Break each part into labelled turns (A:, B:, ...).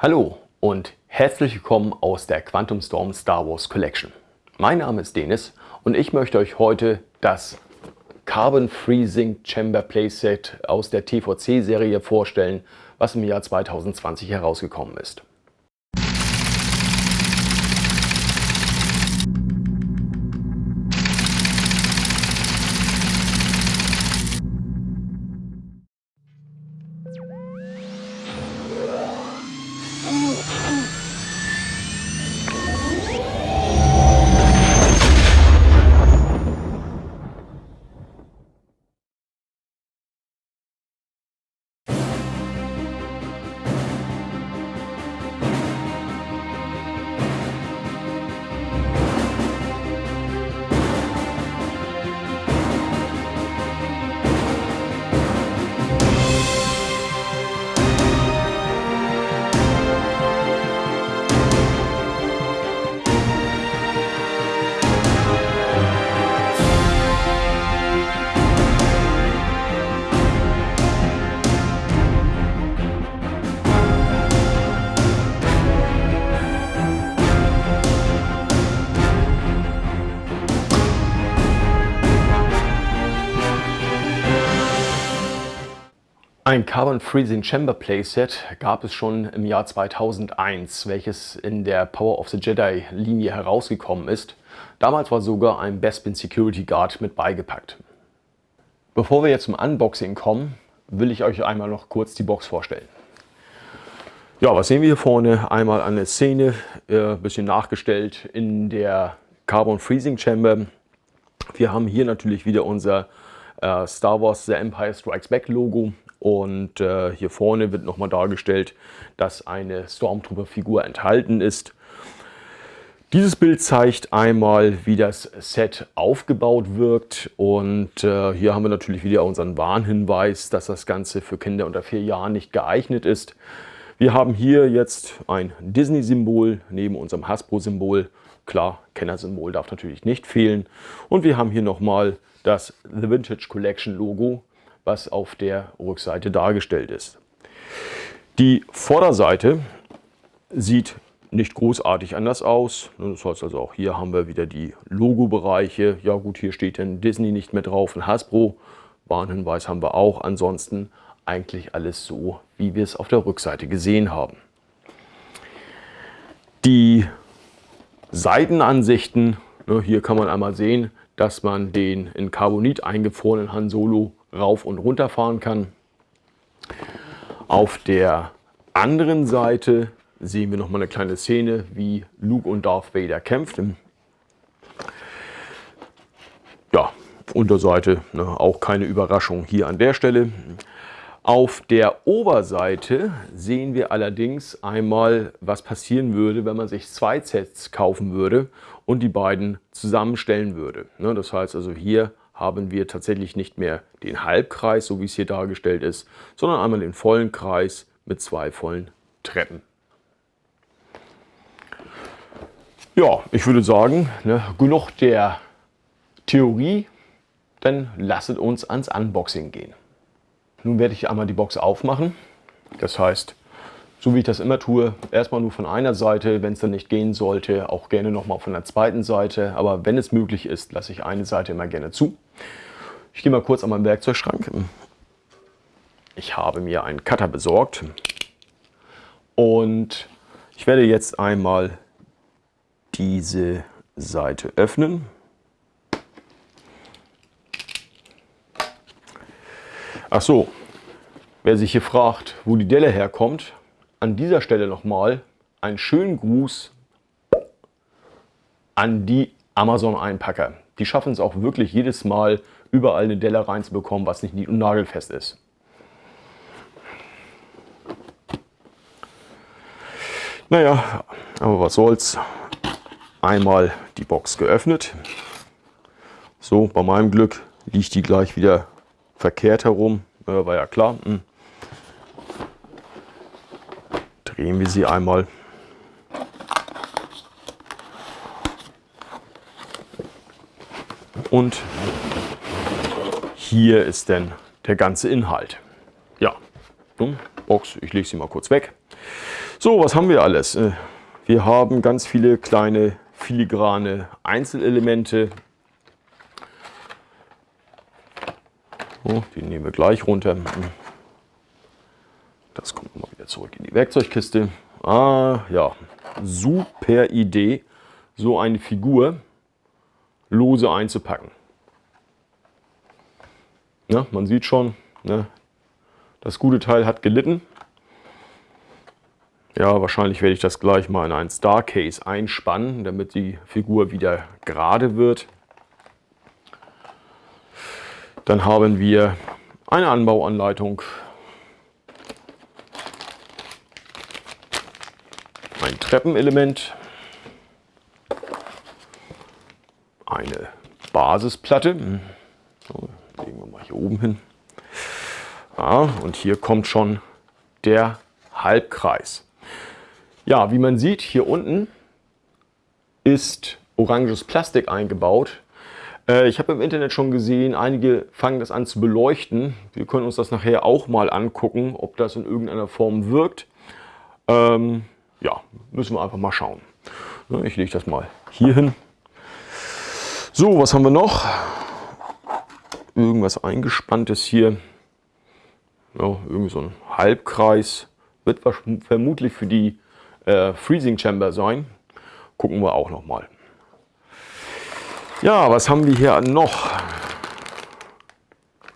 A: Hallo und herzlich willkommen aus der Quantum Storm Star Wars Collection. Mein Name ist Denis und ich möchte euch heute das Carbon Freezing Chamber Playset aus der TVC-Serie vorstellen, was im Jahr 2020 herausgekommen ist. Ein Carbon Freezing Chamber Playset gab es schon im Jahr 2001, welches in der Power of the Jedi Linie herausgekommen ist. Damals war sogar ein Bespin Security Guard mit beigepackt. Bevor wir jetzt zum Unboxing kommen, will ich euch einmal noch kurz die Box vorstellen. Ja, was sehen wir hier vorne? Einmal eine Szene, äh, bisschen nachgestellt in der Carbon Freezing Chamber. Wir haben hier natürlich wieder unser äh, Star Wars The Empire Strikes Back Logo und äh, hier vorne wird nochmal dargestellt, dass eine Stormtrooper-Figur enthalten ist. Dieses Bild zeigt einmal, wie das Set aufgebaut wirkt und äh, hier haben wir natürlich wieder unseren Warnhinweis, dass das Ganze für Kinder unter vier Jahren nicht geeignet ist. Wir haben hier jetzt ein Disney-Symbol neben unserem Hasbro-Symbol. Klar, Kenner-Symbol darf natürlich nicht fehlen. Und wir haben hier nochmal das The Vintage Collection Logo was auf der Rückseite dargestellt ist. Die Vorderseite sieht nicht großartig anders aus. Das heißt also auch hier haben wir wieder die Logo-Bereiche. Ja gut, hier steht dann Disney nicht mehr drauf und Hasbro. Warnhinweis haben wir auch. Ansonsten eigentlich alles so, wie wir es auf der Rückseite gesehen haben. Die Seitenansichten, ne, hier kann man einmal sehen, dass man den in Carbonit eingefrorenen Han Solo rauf und runter fahren kann. Auf der anderen Seite sehen wir noch mal eine kleine Szene, wie Luke und Darth Vader kämpften. Ja, Unterseite, ne, auch keine Überraschung hier an der Stelle. Auf der Oberseite sehen wir allerdings einmal, was passieren würde, wenn man sich zwei Sets kaufen würde und die beiden zusammenstellen würde. Ne, das heißt also hier haben wir tatsächlich nicht mehr den Halbkreis, so wie es hier dargestellt ist, sondern einmal den vollen Kreis mit zwei vollen Treppen. Ja, ich würde sagen, ne, genug der Theorie, dann lasset uns ans Unboxing gehen. Nun werde ich einmal die Box aufmachen. Das heißt, so wie ich das immer tue, erstmal nur von einer Seite, wenn es dann nicht gehen sollte, auch gerne nochmal von der zweiten Seite. Aber wenn es möglich ist, lasse ich eine Seite immer gerne zu. Ich gehe mal kurz an meinen Werkzeugschrank. Ich habe mir einen Cutter besorgt und ich werde jetzt einmal diese Seite öffnen. Ach so, wer sich hier fragt, wo die Delle herkommt, an dieser Stelle nochmal einen schönen Gruß an die Amazon-Einpacker. Die schaffen es auch wirklich jedes Mal, überall eine Delle reinzubekommen, was nicht nied- und nagelfest ist. Naja, aber was soll's. Einmal die Box geöffnet. So, bei meinem Glück liegt die gleich wieder verkehrt herum. Äh, war ja klar. Hm. drehen wir sie einmal. Und hier ist dann der ganze Inhalt. Ja, Box, ich lege sie mal kurz weg. So, was haben wir alles? Äh, wir haben ganz viele kleine filigrane Einzelelemente. So, die nehmen wir gleich runter. Das kommt mal wieder zurück in die Werkzeugkiste. Ah, ja, super Idee, so eine Figur lose einzupacken. Ja, man sieht schon, ne, das gute Teil hat gelitten. Ja, wahrscheinlich werde ich das gleich mal in ein Starcase einspannen, damit die Figur wieder gerade wird. Dann haben wir eine Anbauanleitung, ein Treppenelement, eine Basisplatte. So, legen wir mal hier oben hin. Ja, und hier kommt schon der Halbkreis. Ja, wie man sieht, hier unten ist oranges Plastik eingebaut. Äh, ich habe im Internet schon gesehen, einige fangen das an zu beleuchten. Wir können uns das nachher auch mal angucken, ob das in irgendeiner Form wirkt. Ähm, ja, müssen wir einfach mal schauen. Ich lege das mal hier hin. So, was haben wir noch? Irgendwas eingespanntes hier ja, irgendwie so ein Halbkreis. Wird vermutlich für die äh, Freezing Chamber sein. Gucken wir auch noch mal. Ja, was haben wir hier noch?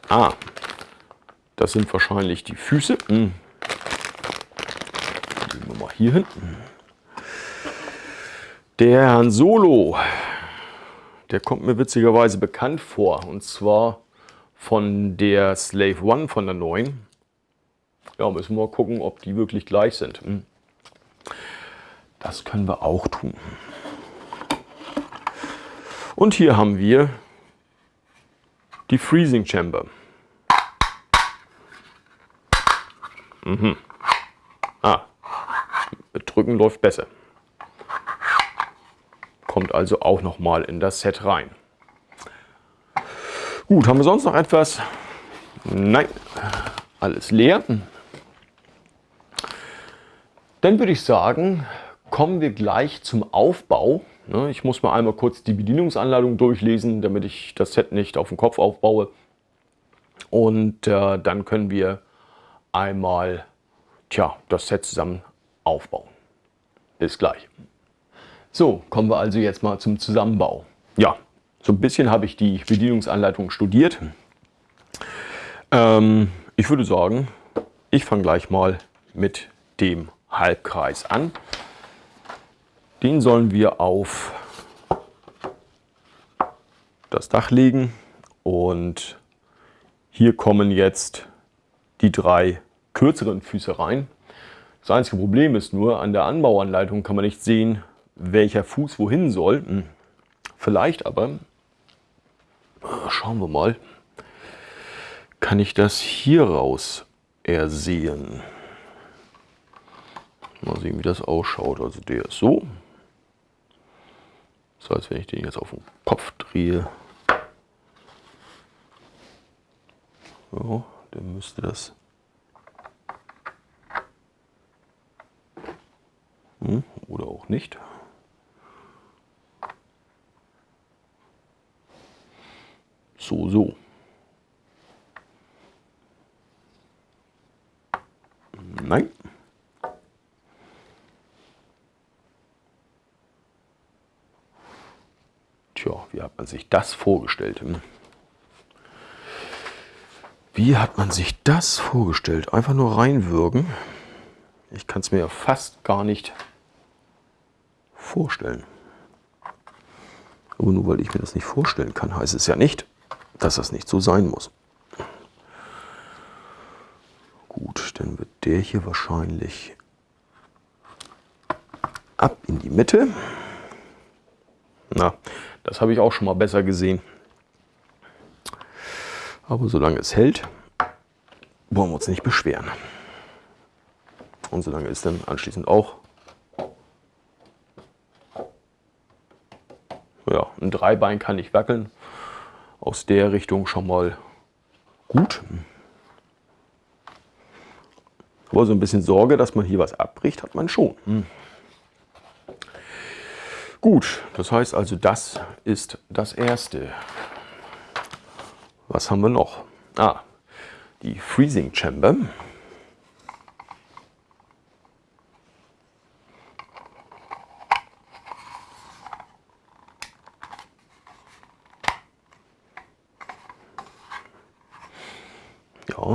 A: Ah, das sind wahrscheinlich die Füße. Hm. Legen wir mal hier hin. Der Herrn Solo, der kommt mir witzigerweise bekannt vor. Und zwar von der Slave One von der neuen. Ja, müssen wir mal gucken, ob die wirklich gleich sind. Hm. Das können wir auch tun. Und hier haben wir die Freezing Chamber. Mhm. Ah, mit Drücken läuft besser. Kommt also auch noch mal in das Set rein. Gut, haben wir sonst noch etwas? Nein, alles leer. Dann würde ich sagen, kommen wir gleich zum Aufbau. Ne, ich muss mal einmal kurz die Bedienungsanleitung durchlesen, damit ich das Set nicht auf den Kopf aufbaue. Und äh, dann können wir einmal tja, das Set zusammen aufbauen. Bis gleich. So, kommen wir also jetzt mal zum Zusammenbau. Ja, so ein bisschen habe ich die Bedienungsanleitung studiert. Ähm, ich würde sagen, ich fange gleich mal mit dem Halbkreis an. Den sollen wir auf das Dach legen und hier kommen jetzt die drei kürzeren Füße rein. Das einzige Problem ist nur, an der Anbauanleitung kann man nicht sehen, welcher Fuß wohin soll. Hm, vielleicht aber Schauen wir mal. Kann ich das hier raus ersehen? Mal sehen, wie das ausschaut. Also der ist so. Das heißt, wenn ich den jetzt auf den Kopf drehe, so, dann müsste das hm, oder auch nicht. So, so. Nein. Tja, wie hat man sich das vorgestellt? Hm? Wie hat man sich das vorgestellt? Einfach nur reinwürgen. Ich kann es mir ja fast gar nicht vorstellen. Aber nur weil ich mir das nicht vorstellen kann, heißt es ja nicht, dass das nicht so sein muss. Gut, dann wird der hier wahrscheinlich ab in die Mitte. Na, das habe ich auch schon mal besser gesehen. Aber solange es hält, wollen wir uns nicht beschweren. Und solange es dann anschließend auch ja, ein Dreibein kann nicht wackeln, aus der Richtung schon mal gut. Aber so ein bisschen Sorge, dass man hier was abbricht, hat man schon. Hm. Gut, das heißt also, das ist das Erste. Was haben wir noch? Ah, die Freezing Chamber.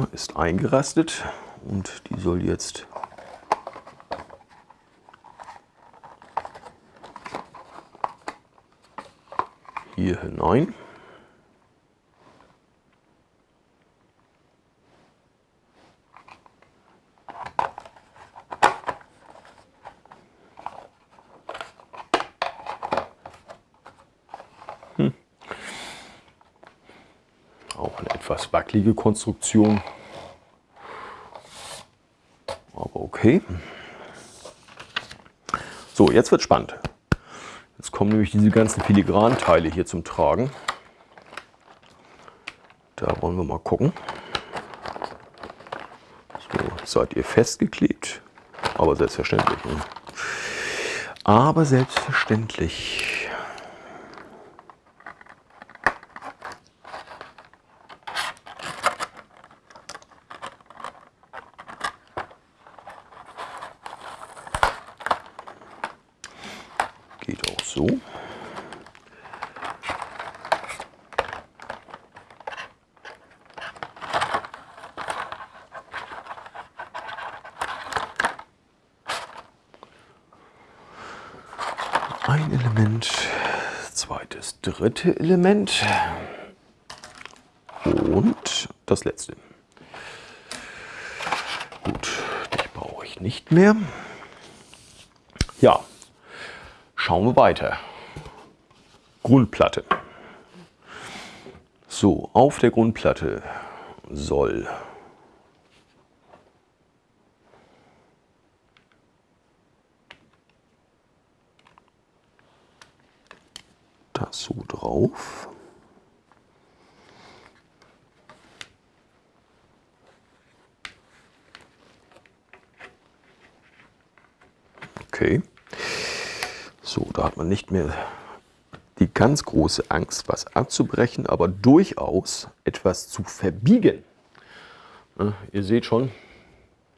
A: Ist eingerastet und die soll jetzt hier hinein. Hm. Auch eine Konstruktion. Aber okay. So, jetzt wird spannend. Jetzt kommen nämlich diese ganzen Filigranteile hier zum Tragen. Da wollen wir mal gucken. So, seid ihr festgeklebt. Aber selbstverständlich. Ne? Aber selbstverständlich. ein Element, zweites, dritte Element und das letzte. Gut, dich brauche ich nicht mehr. Ja, schauen wir weiter. Grundplatte. So, auf der Grundplatte soll so drauf. Okay. So, da hat man nicht mehr die ganz große Angst, was abzubrechen, aber durchaus etwas zu verbiegen. Ja, ihr seht schon,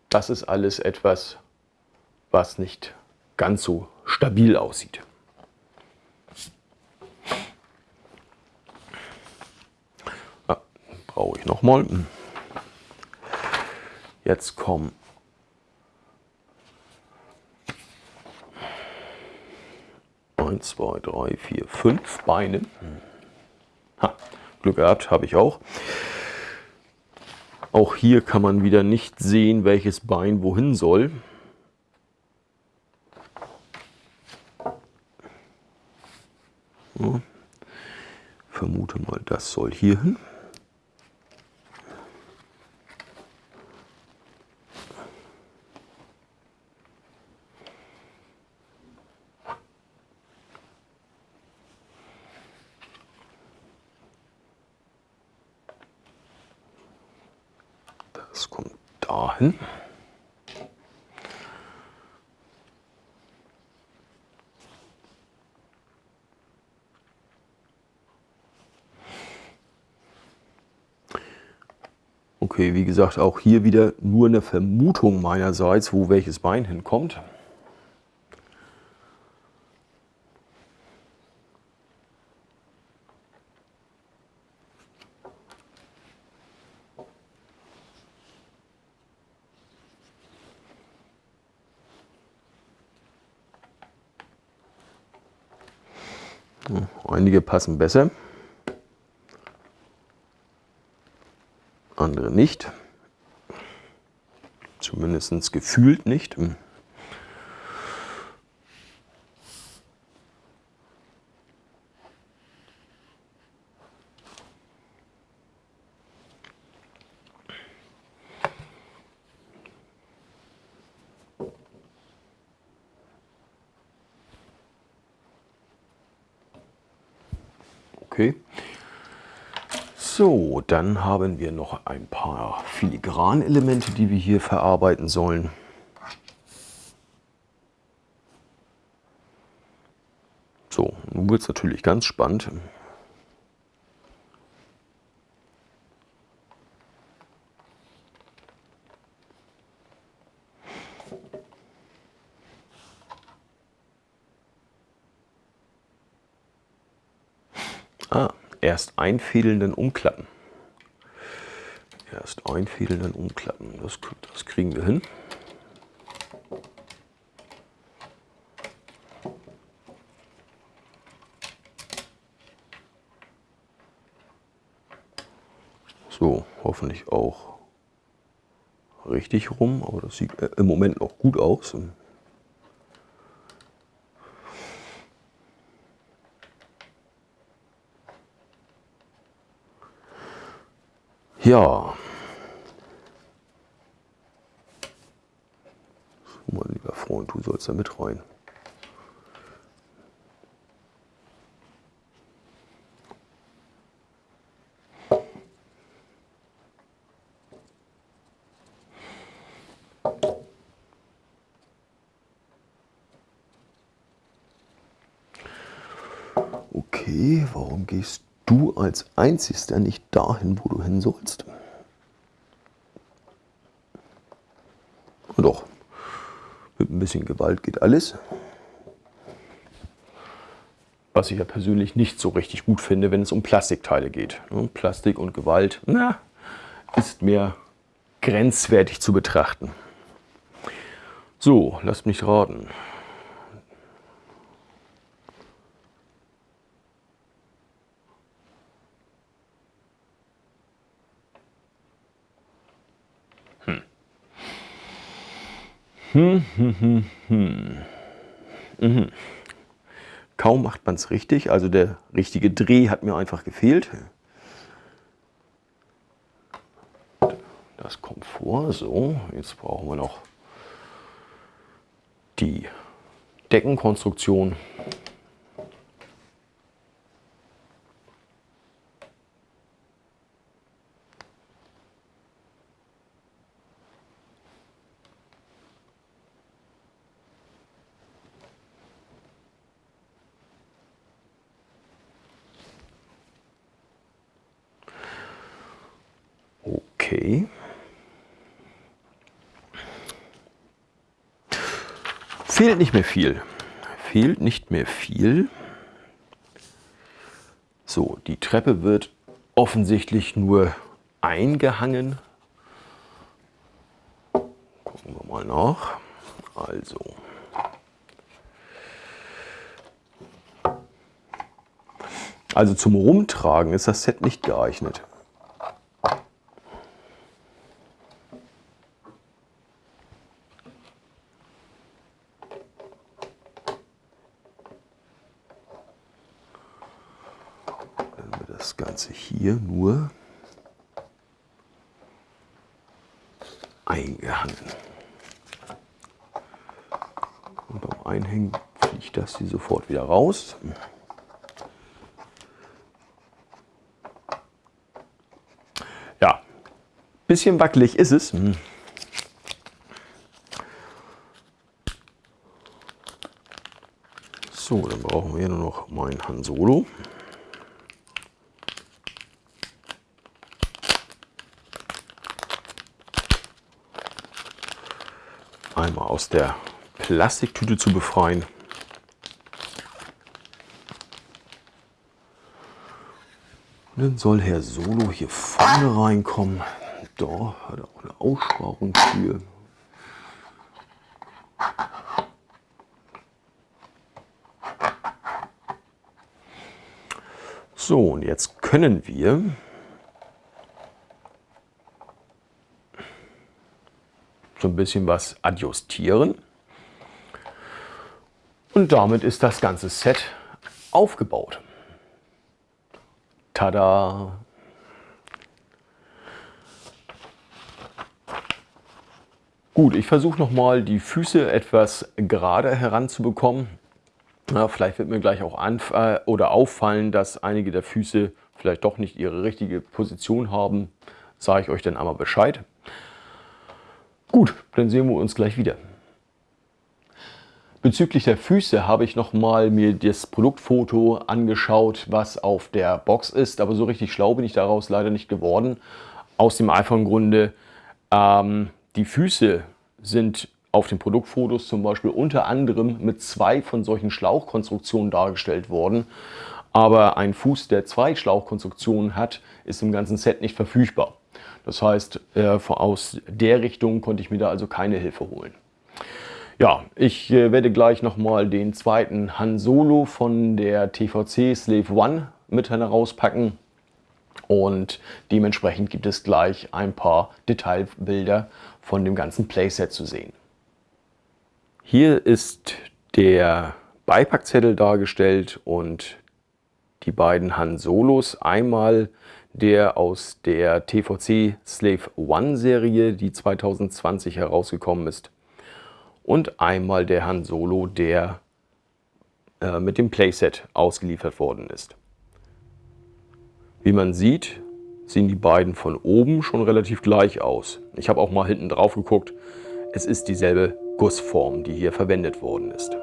A: das ist alles etwas, was nicht ganz so stabil aussieht. brauche ich nochmal. Jetzt kommen eins, zwei, drei, vier, fünf Beine. Ha, Glück gehabt, habe ich auch. Auch hier kann man wieder nicht sehen, welches Bein wohin soll. Ja. Vermute mal, das soll hier hin. Das kommt dahin. Okay, wie gesagt, auch hier wieder nur eine Vermutung meinerseits, wo welches Bein hinkommt. Einige passen besser, andere nicht. Zumindest gefühlt nicht. Okay. So, dann haben wir noch ein paar Filigranelemente, die wir hier verarbeiten sollen. So, nun wird es natürlich ganz spannend. Ah, erst einfädeln, dann umklappen. Erst einfädeln, dann umklappen. Das, das kriegen wir hin. So, hoffentlich auch richtig rum, aber das sieht äh, im Moment noch gut aus. Ja. So, mein lieber Freund, du sollst da mit rein. Okay, warum gehst du als Einzigster nicht dahin, wo du hin sollst? Und doch, mit ein bisschen Gewalt geht alles. Was ich ja persönlich nicht so richtig gut finde, wenn es um Plastikteile geht. Plastik und Gewalt, na, ist mir grenzwertig zu betrachten. So, lasst mich raten. Hm, hm, hm, hm. Mhm. Kaum macht man es richtig, also der richtige Dreh hat mir einfach gefehlt. Das kommt vor, so, jetzt brauchen wir noch die Deckenkonstruktion. Okay. Fehlt nicht mehr viel. Fehlt nicht mehr viel. So, die Treppe wird offensichtlich nur eingehangen. Gucken wir mal nach. Also. Also zum Rumtragen ist das Set nicht geeignet. das Ganze hier nur eingehangen. Und beim Einhängen fliegt das hier sofort wieder raus. Ja, bisschen wackelig ist es. So, dann brauchen wir nur noch mein Han Solo. Einmal aus der Plastiktüte zu befreien. Und dann soll Herr Solo hier vorne reinkommen. Da hat er auch eine Aussparung für. So, und jetzt können wir ein bisschen was adjustieren. Und damit ist das ganze Set aufgebaut. Tada! Gut, ich versuche nochmal die Füße etwas gerade heranzubekommen. Ja, vielleicht wird mir gleich auch äh, oder auffallen, dass einige der Füße vielleicht doch nicht ihre richtige Position haben, sage ich euch dann einmal Bescheid. Gut, dann sehen wir uns gleich wieder. Bezüglich der Füße habe ich nochmal mir das Produktfoto angeschaut, was auf der Box ist, aber so richtig schlau bin ich daraus leider nicht geworden. Aus dem einfachen Grunde, ähm, die Füße sind auf den Produktfotos zum Beispiel unter anderem mit zwei von solchen Schlauchkonstruktionen dargestellt worden. Aber ein Fuß, der zwei Schlauchkonstruktionen hat, ist im ganzen Set nicht verfügbar. Das heißt, äh, aus der Richtung konnte ich mir da also keine Hilfe holen. Ja, ich äh, werde gleich nochmal den zweiten Han Solo von der TVC Slave One mit herauspacken. Und dementsprechend gibt es gleich ein paar Detailbilder von dem ganzen Playset zu sehen. Hier ist der Beipackzettel dargestellt und die beiden Han Solos. Einmal der aus der TVC Slave One Serie, die 2020 herausgekommen ist. Und einmal der Han Solo, der äh, mit dem Playset ausgeliefert worden ist. Wie man sieht, sehen die beiden von oben schon relativ gleich aus. Ich habe auch mal hinten drauf geguckt. Es ist dieselbe Gussform, die hier verwendet worden ist.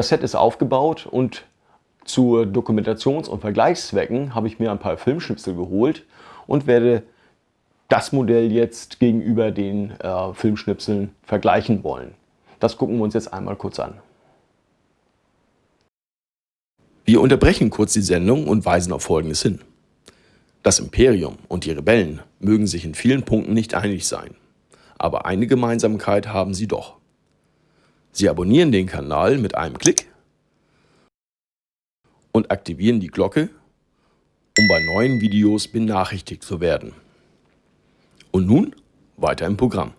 A: Das Set ist aufgebaut und zu Dokumentations- und Vergleichszwecken habe ich mir ein paar Filmschnipsel geholt und werde das Modell jetzt gegenüber den äh, Filmschnipseln vergleichen wollen. Das gucken wir uns jetzt einmal kurz an. Wir unterbrechen kurz die Sendung und weisen auf Folgendes hin. Das Imperium und die Rebellen mögen sich in vielen Punkten nicht einig sein, aber eine Gemeinsamkeit haben sie doch. Sie abonnieren den Kanal mit einem Klick und aktivieren die Glocke, um bei neuen Videos benachrichtigt zu werden. Und nun weiter im Programm.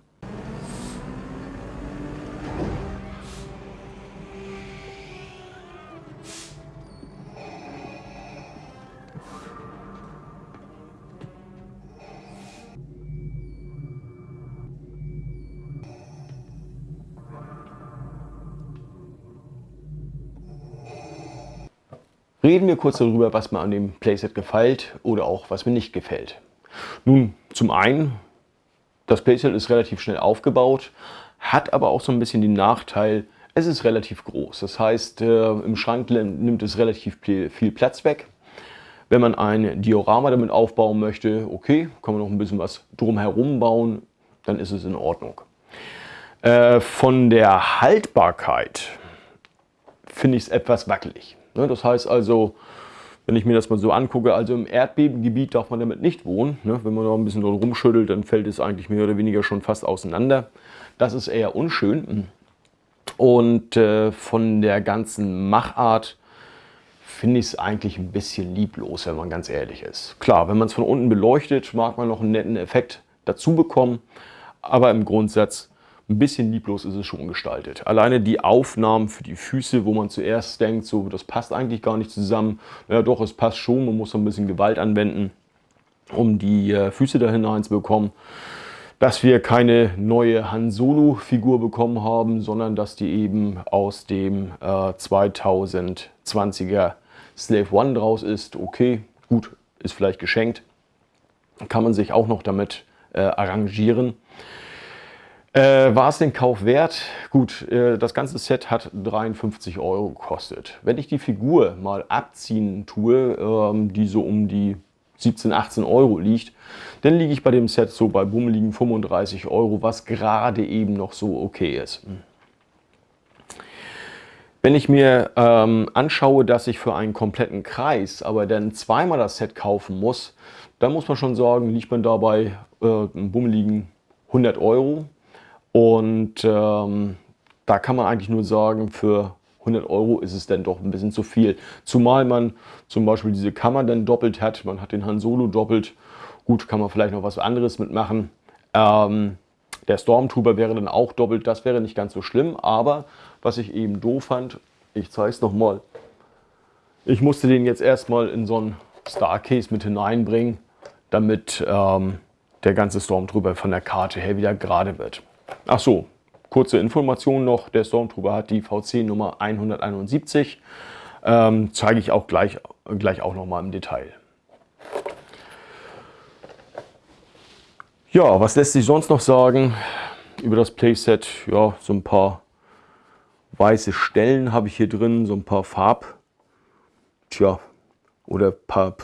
A: Reden wir kurz darüber, was mir an dem Playset gefällt oder auch was mir nicht gefällt. Nun, zum einen, das Playset ist relativ schnell aufgebaut, hat aber auch so ein bisschen den Nachteil, es ist relativ groß. Das heißt, äh, im Schrank nimmt es relativ viel Platz weg. Wenn man ein Diorama damit aufbauen möchte, okay, kann man noch ein bisschen was drumherum bauen, dann ist es in Ordnung. Äh, von der Haltbarkeit finde ich es etwas wackelig. Ne, das heißt also, wenn ich mir das mal so angucke, also im Erdbebengebiet darf man damit nicht wohnen. Ne, wenn man da ein bisschen rumschüttelt, dann fällt es eigentlich mehr oder weniger schon fast auseinander. Das ist eher unschön. Und äh, von der ganzen Machart finde ich es eigentlich ein bisschen lieblos, wenn man ganz ehrlich ist. Klar, wenn man es von unten beleuchtet, mag man noch einen netten Effekt dazu bekommen. Aber im Grundsatz ein bisschen lieblos ist es schon gestaltet. Alleine die Aufnahmen für die Füße, wo man zuerst denkt, so das passt eigentlich gar nicht zusammen. Ja doch, es passt schon, man muss ein bisschen Gewalt anwenden, um die äh, Füße da hinein zu bekommen. Dass wir keine neue Han Solo Figur bekommen haben, sondern dass die eben aus dem äh, 2020er Slave One draus ist. Okay, gut, ist vielleicht geschenkt. Kann man sich auch noch damit äh, arrangieren. Äh, war es den Kauf wert? Gut, äh, das ganze Set hat 53 Euro gekostet. Wenn ich die Figur mal abziehen tue, ähm, die so um die 17, 18 Euro liegt, dann liege ich bei dem Set so bei bummeligen 35 Euro, was gerade eben noch so okay ist. Wenn ich mir ähm, anschaue, dass ich für einen kompletten Kreis aber dann zweimal das Set kaufen muss, dann muss man schon sagen, liegt man dabei äh, bummeligen 100 Euro. Und ähm, da kann man eigentlich nur sagen, für 100 Euro ist es dann doch ein bisschen zu viel. Zumal man zum Beispiel diese Kammer dann doppelt hat. Man hat den Han Solo doppelt. Gut, kann man vielleicht noch was anderes mitmachen. Ähm, der Stormtrooper wäre dann auch doppelt. Das wäre nicht ganz so schlimm. Aber was ich eben doof fand, ich zeige es nochmal. Ich musste den jetzt erstmal in so ein Starcase mit hineinbringen, damit ähm, der ganze Stormtrooper von der Karte her wieder gerade wird. Ach so, kurze Information noch, der Stormtrooper hat die VC-Nummer 171. Ähm, zeige ich auch gleich, gleich auch nochmal im Detail. Ja, was lässt sich sonst noch sagen über das Playset? Ja, so ein paar weiße Stellen habe ich hier drin, so ein paar Farb, tja, oder paar,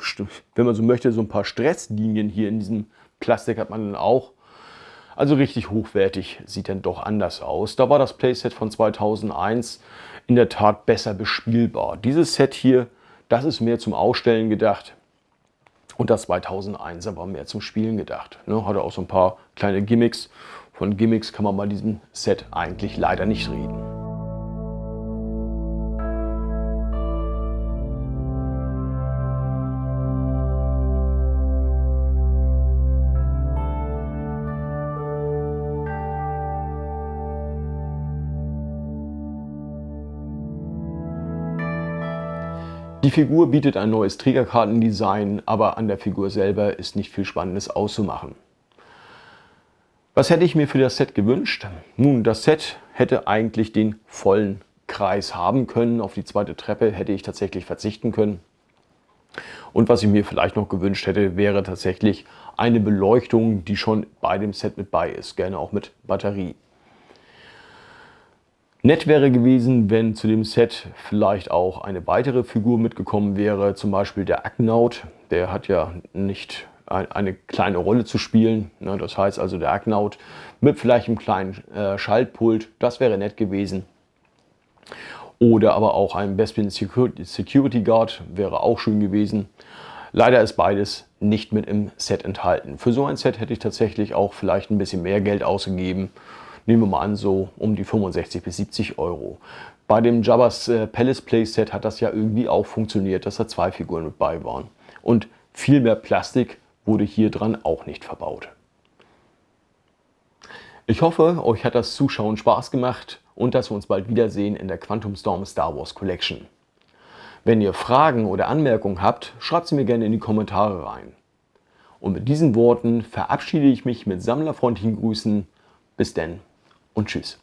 A: wenn man so möchte, so ein paar Stresslinien hier in diesem Plastik hat man dann auch. Also richtig hochwertig sieht dann doch anders aus. Da war das Playset von 2001 in der Tat besser bespielbar. Dieses Set hier, das ist mehr zum Ausstellen gedacht. Und das 2001 aber mehr zum Spielen gedacht. Ne, hatte auch so ein paar kleine Gimmicks. Von Gimmicks kann man bei diesem Set eigentlich leider nicht reden. Die Figur bietet ein neues Trägerkartendesign, aber an der Figur selber ist nicht viel Spannendes auszumachen. Was hätte ich mir für das Set gewünscht? Nun, das Set hätte eigentlich den vollen Kreis haben können. Auf die zweite Treppe hätte ich tatsächlich verzichten können. Und was ich mir vielleicht noch gewünscht hätte, wäre tatsächlich eine Beleuchtung, die schon bei dem Set mit bei ist. Gerne auch mit Batterie. Nett wäre gewesen, wenn zu dem Set vielleicht auch eine weitere Figur mitgekommen wäre, zum Beispiel der Agnaut. Der hat ja nicht eine kleine Rolle zu spielen. Ne? Das heißt also der Agnaut mit vielleicht einem kleinen äh, Schaltpult, das wäre nett gewesen. Oder aber auch ein Bespin Security Guard wäre auch schön gewesen. Leider ist beides nicht mit im Set enthalten. Für so ein Set hätte ich tatsächlich auch vielleicht ein bisschen mehr Geld ausgegeben nehmen wir mal an, so um die 65 bis 70 Euro. Bei dem Jabba's äh, Palace Playset hat das ja irgendwie auch funktioniert, dass da zwei Figuren mit bei waren. Und viel mehr Plastik wurde hier dran auch nicht verbaut. Ich hoffe, euch hat das Zuschauen Spaß gemacht und dass wir uns bald wiedersehen in der Quantum Storm Star Wars Collection. Wenn ihr Fragen oder Anmerkungen habt, schreibt sie mir gerne in die Kommentare rein. Und mit diesen Worten verabschiede ich mich mit sammlerfreundlichen Grüßen. Bis denn und tschüss.